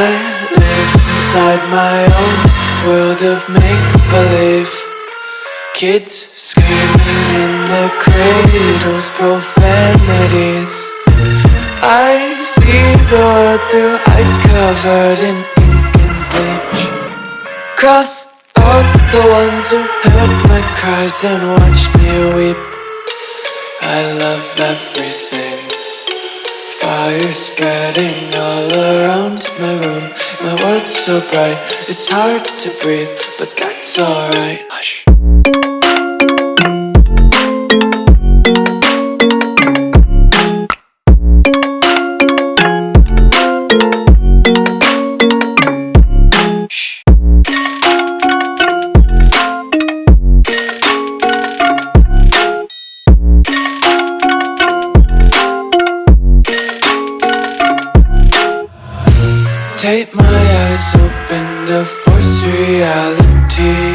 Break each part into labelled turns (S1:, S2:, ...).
S1: inside my own world of make-believe. Kids screaming in their cradles, profanities. I see the world through ice covered in ink and bleach. Cross out the ones who heard my cries and watched me weep. I love everything Fire spreading all around my room. My world's so bright, it's hard to breathe But that's alright. Hush Take my eyes open to force reality.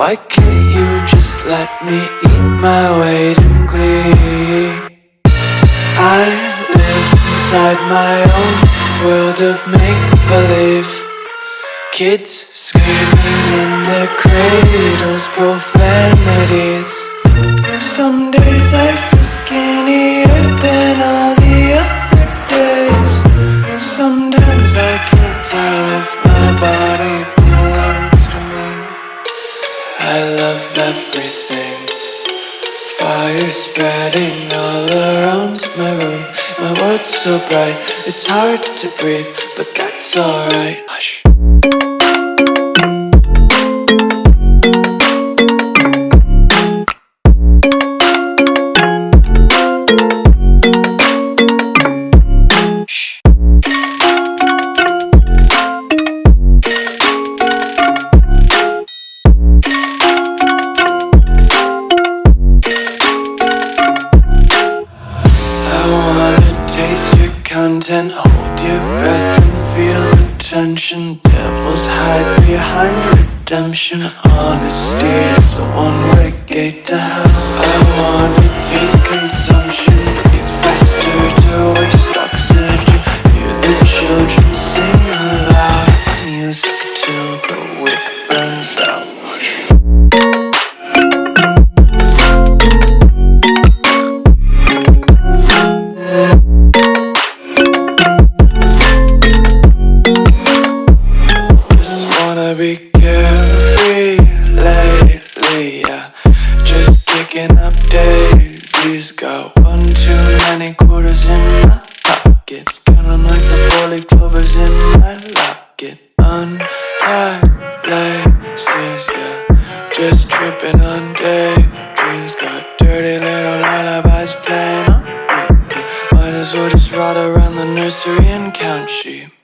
S1: Why can't you just let me eat my weight in glee? I live inside my own world of make-believe. Kids screaming in their cradles, profanities. Some days I Fire spreading all around my room. My world's so bright, it's hard to breathe But that's alright. Hush content Hold your breath and feel the tension. Devils hide behind redemption. Honesty is a one-way gate to hell. I wanna taste pockets Counting like the four-leaf clovers in my locket. Untied laces, yeah. Just tripping on daydreams. Got dirty little lullabies playing on repeat. Might as well just ride around the nursery and count sheep